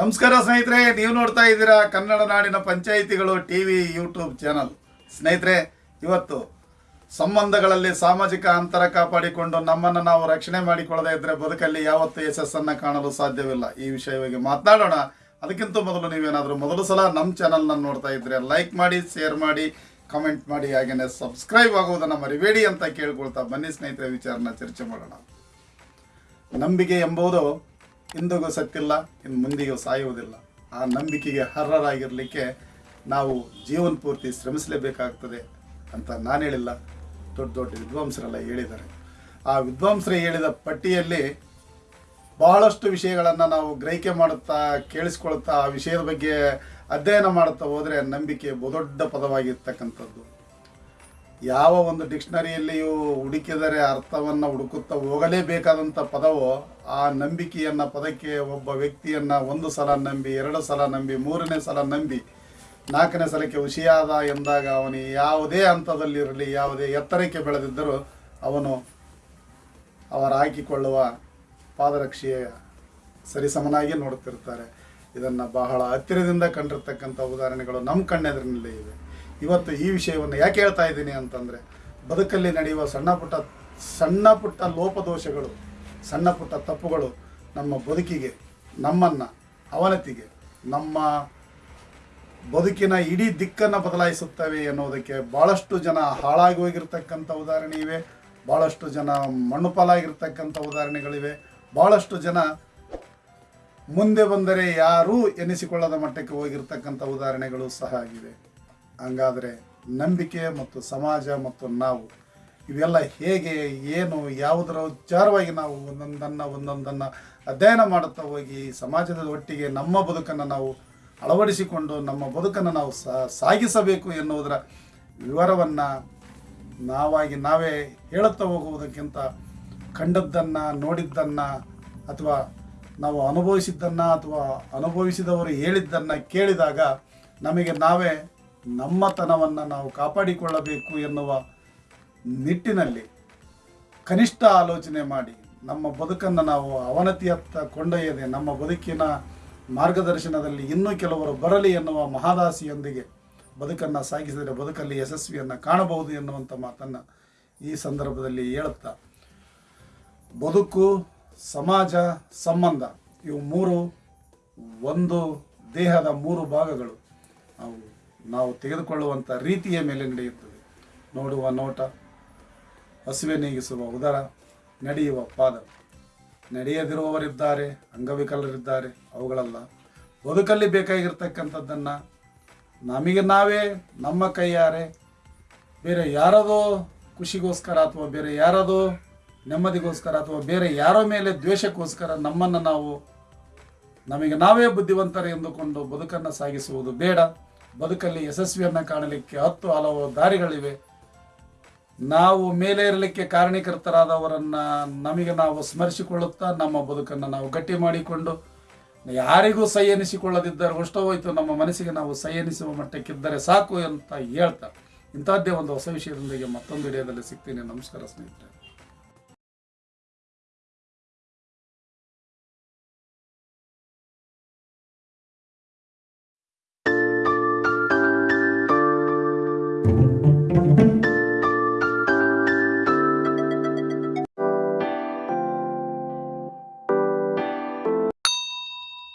ನಮಸ್ಕಾರ ಸ್ನೇಹಿತರೆ, ನೀವು ನೋಡ್ತಾ ಇದ್ದೀರಾ ಕನ್ನಡ ನಾಡಿನ ಪಂಚಾಯಿತಿಗಳು ಟಿ ವಿ ಯೂಟ್ಯೂಬ್ ಚಾನಲ್. ಸ್ನೇಹಿತರೆ, ಇವತ್ತು ಸಂಬಂಧಗಳಲ್ಲಿ ಸಾಮಾಜಿಕ ಅಂತರ ಕಾಪಾಡಿಕೊಂಡು ನಮ್ಮನ್ನು ನಾವು ರಕ್ಷಣೆ ಮಾಡಿಕೊಳ್ಳದೇ ಇದ್ದರೆ ಬದುಕಲ್ಲಿ ಯಾವತ್ತೂ ಯಶಸ್ಸನ್ನು ಕಾಣಲು ಸಾಧ್ಯವಿಲ್ಲ. ಈ ವಿಷಯವಾಗಿ ಮಾತನಾಡೋಣ. ಅದಕ್ಕಿಂತ ಮೊದಲು ನೀವೇನಾದರೂ ಮೊದಲು ಸಲ ನಮ್ಮ ಚಾನಲ್ನ ನೋಡ್ತಾ ಇದ್ದರೆ ಲೈಕ್ ಮಾಡಿ, ಶೇರ್ ಮಾಡಿ, ಕಮೆಂಟ್ ಮಾಡಿ ಹಾಗೆಯೇ ಸಬ್ಸ್ಕ್ರೈಬ್ ಆಗುವುದನ್ನು ಮರಿಬೇಡಿ ಅಂತ ಕೇಳ್ಕೊಳ್ತಾ ಬನ್ನಿ ಸ್ನೇಹಿತರೆ, ವಿಚಾರನ ಚರ್ಚೆ ಮಾಡೋಣ. ನಂಬಿಕೆ ಎಂಬುದು ಇಂದಿಗೂ ಸತ್ತಿಲ್ಲ, ಇನ್ನು ಮುಂದಿಗೂ ಸಾಯುವುದಿಲ್ಲ. ಆ ನಂಬಿಕೆಗೆ ಅರ್ಹರಾಗಿರಲಿಕ್ಕೆ ನಾವು ಜೀವನ ಪೂರ್ತಿ ಶ್ರಮಿಸಲೇಬೇಕಾಗ್ತದೆ ಅಂತ ನಾನು ಹೇಳಿಲ್ಲ. ದೊಡ್ಡ ದೊಡ್ಡ ವಿದ್ವಾಂಸರೆಲ್ಲ ಹೇಳಿದ್ದಾರೆ. ಆ ವಿದ್ವಾಂಸರು ಹೇಳಿದ ಪಟ್ಟಿಯಲ್ಲಿ ಬಹಳಷ್ಟು ವಿಷಯಗಳನ್ನು ನಾವು ಗ್ರಹಿಕೆ ಮಾಡುತ್ತಾ, ಕೇಳಿಸ್ಕೊಳ್ತಾ ಆ ವಿಷಯದ ಬಗ್ಗೆ ಅಧ್ಯಯನ ಮಾಡುತ್ತಾ ಹೋದರೆ ನಂಬಿಕೆ ಬಹುದೊಡ್ಡ ಪದವಾಗಿರ್ತಕ್ಕಂಥದ್ದು. ಯಾವ ಒಂದು ಡಿಕ್ಷನರಿಯಲ್ಲಿಯೂ ಹುಡುಕಿದರೆ ಅರ್ಥವನ್ನು ಹುಡುಕುತ್ತಾ ಹೋಗಲೇಬೇಕಾದಂಥ ಪದವು ಆ ನಂಬಿಕೆಯನ್ನ ಪದಕ್ಕೆ ಒಬ್ಬ ವ್ಯಕ್ತಿಯನ್ನು ಒಂದು ಸಲ ನಂಬಿ, ಎರಡು ಸಲ ನಂಬಿ, ಮೂರನೇ ಸಲ ನಂಬಿ, ನಾಲ್ಕನೇ ಸಲಕ್ಕೆ ಹುಷಿಯಾದ ಎಂದಾಗ ಅವನು ಯಾವುದೇ ಹಂತದಲ್ಲಿರಲಿ, ಯಾವುದೇ ಎತ್ತರಕ್ಕೆ ಬೆಳೆದಿದ್ದರೂ ಅವನು ಅವರ ಹಾಕಿಕೊಳ್ಳುವ ಪಾದರಕ್ಷೆಯ ಸರಿಸಮನಾಗಿ ನೋಡುತ್ತಿರುತ್ತಾರೆ. ಇದನ್ನು ಬಹಳ ಹತ್ತಿರದಿಂದ ಕಂಡಿರ್ತಕ್ಕಂಥ ಉದಾಹರಣೆಗಳು ನಮ್ಮ ಕಣ್ಣೆದರಿನಲ್ಲೇ ಇವೆ. ಇವತ್ತು ಈ ವಿಷಯವನ್ನು ಯಾಕೆ ಹೇಳ್ತಾ ಇದ್ದೀನಿ ಅಂತಂದರೆ, ಬದುಕಲ್ಲಿ ನಡೆಯುವ ಸಣ್ಣ ಪುಟ್ಟ ಸಣ್ಣ ಪುಟ್ಟ ಲೋಪದೋಷಗಳು, ಸಣ್ಣ ಪುಟ್ಟ ತಪ್ಪುಗಳು ನಮ್ಮ ಬದುಕಿಗೆ, ನಮ್ಮನ್ನು ಅವನತಿಗೆ ನಮ್ಮ ಬದುಕಿನ ಇಡೀ ದಿಕ್ಕನ್ನು ಬದಲಾಯಿಸುತ್ತವೆ ಎನ್ನುವುದಕ್ಕೆ ಭಾಳಷ್ಟು ಜನ ಹಾಳಾಗಿ ಹೋಗಿರ್ತಕ್ಕಂಥ ಉದಾಹರಣೆ ಇವೆ. ಭಾಳಷ್ಟು ಜನ ಮಣ್ಣು ಪಾಲಾಗಿರ್ತಕ್ಕಂಥ ಉದಾಹರಣೆಗಳಿವೆ. ಭಾಳಷ್ಟು ಜನ ಮುಂದೆ ಬಂದರೆ ಯಾರೂ ಎನಿಸಿಕೊಳ್ಳದ ಮಟ್ಟಕ್ಕೆ ಹೋಗಿರ್ತಕ್ಕಂಥ ಉದಾಹರಣೆಗಳು ಸಹ ಆಗಿವೆ. ಹಂಗಾದರೆ ನಂಬಿಕೆ ಮತ್ತು ಸಮಾಜ ಮತ್ತು ನಾವು ಇವೆಲ್ಲ ಹೇಗೆ, ಏನು, ಯಾವುದರ ವಿಚಾರವಾಗಿ ನಾವು ಒಂದೊಂದನ್ನು ಒಂದೊಂದನ್ನು ಅಧ್ಯಯನ ಮಾಡುತ್ತಾ ಹೋಗಿ ಸಮಾಜದ ಒಟ್ಟಿಗೆ ನಮ್ಮ ಬದುಕನ್ನು ನಾವು ಅಳವಡಿಸಿಕೊಂಡು ನಮ್ಮ ಬದುಕನ್ನು ನಾವು ಸಾಗಿಸಬೇಕು ಎನ್ನುವುದರ ವಿವರವನ್ನು ನಾವಾಗಿ ನಾವೇ ಹೇಳುತ್ತಾ ಹೋಗುವುದಕ್ಕಿಂತ ಕಂಡದ್ದನ್ನು, ನೋಡಿದ್ದನ್ನು, ಅಥವಾ ನಾವು ಅನುಭವಿಸಿದ್ದನ್ನು ಅಥವಾ ಅನುಭವಿಸಿದವರು ಹೇಳಿದ್ದನ್ನು ಕೇಳಿದಾಗ ನಮಗೆ ನಾವೇ ನಮ್ಮತನವನ್ನು ನಾವು ಕಾಪಾಡಿಕೊಳ್ಳಬೇಕು ಎನ್ನುವ ನಿಟ್ಟಿನಲ್ಲಿ ಕನಿಷ್ಠ ಆಲೋಚನೆ ಮಾಡಿ ನಮ್ಮ ಬದುಕನ್ನು ನಾವು ಅವನತಿಯತ್ತ ಕೊಂಡೊಯ್ಯದೆ ನಮ್ಮ ಬದುಕಿನ ಮಾರ್ಗದರ್ಶನದಲ್ಲಿ ಇನ್ನೂ ಕೆಲವರು ಬರಲಿ ಎನ್ನುವ ಮಹಾದಾಸಿಯೊಂದಿಗೆ ಬದುಕನ್ನು ಸಾಗಿಸಿದರೆ ಬದುಕಲ್ಲಿ ಯಶಸ್ವಿಯನ್ನು ಕಾಣಬಹುದು ಎನ್ನುವಂಥ ಮಾತನ್ನು ಈ ಸಂದರ್ಭದಲ್ಲಿ ಹೇಳುತ್ತಾ, ಬದುಕು, ಸಮಾಜ, ಸಂಬಂಧ ಇವು ಮೂರು ಒಂದು ದೇಹದ ಮೂರು ಭಾಗಗಳು. ನಾವು ನಾವು ತೆಗೆದುಕೊಳ್ಳುವಂಥ ರೀತಿಯ ಮೇಲೆ ನಡೆಯುತ್ತದೆ. ನೋಡುವ ನೋಟ, ಹಸಿವೆ ನೀಗಿಸುವ ಉದರ, ನಡೆಯುವ ಪಾದ. ನಡೆಯದಿರುವವರಿದ್ದಾರೆ, ಅಂಗವಿಕಲರಿದ್ದಾರೆ, ಅವುಗಳಲ್ಲ. ಬದುಕಲ್ಲಿ ಬೇಕಾಗಿರ್ತಕ್ಕಂಥದ್ದನ್ನು ನಮಗೆ ನಾವೇ, ನಮ್ಮ ಕೈಯಾರೆ, ಬೇರೆ ಯಾರದೋ ಖುಷಿಗೋಸ್ಕರ ಅಥವಾ ಬೇರೆ ಯಾರದೋ ನೆಮ್ಮದಿಗೋಸ್ಕರ ಅಥವಾ ಬೇರೆ ಯಾರೋ ಮೇಲೆ ದ್ವೇಷಕ್ಕೋಸ್ಕರ ನಮ್ಮನ್ನು ನಾವು, ನಮಗೆ ನಾವೇ ಬುದ್ಧಿವಂತರು ಎಂದುಕೊಂಡು ಬದುಕನ್ನು ಸಾಗಿಸುವುದು ಬೇಡ. ಬದುಕಲ್ಲಿ ಯಶಸ್ವಿಯನ್ನು ಕಾಣಲಿಕ್ಕೆ ಹತ್ತು ಹಲವು ದಾರಿಗಳಿವೆ. ನಾವು ಮೇಲೆ ಇರಲಿಕ್ಕೆ ಕಾರಣೀಕರ್ತರಾದವರನ್ನ ನಮಗೆ ನಾವು ಸ್ಮರಿಸಿಕೊಳ್ಳುತ್ತಾ ನಮ್ಮ ಬದುಕನ್ನು ನಾವು ಗಟ್ಟಿ ಮಾಡಿಕೊಂಡು, ಯಾರಿಗೂ ಸೈ ಎನಿಸಿಕೊಳ್ಳದಿದ್ದರೆ ಹೋಯ್ತು, ನಮ್ಮ ಮನಸ್ಸಿಗೆ ನಾವು ಸೈ ಎನಿಸುವ ಮಟ್ಟಕ್ಕಿದ್ದರೆ ಸಾಕು ಅಂತ ಹೇಳ್ತಾ ಇಂಥದ್ದೇ ಒಂದು ಹೊಸ ವಿಷಯದೊಂದಿಗೆ ಮತ್ತೊಂದು ವಿಡಿಯೋದಲ್ಲಿ ಸಿಗ್ತೀನಿ. ನಮಸ್ಕಾರ ಸ್ನೇಹಿತರೆ.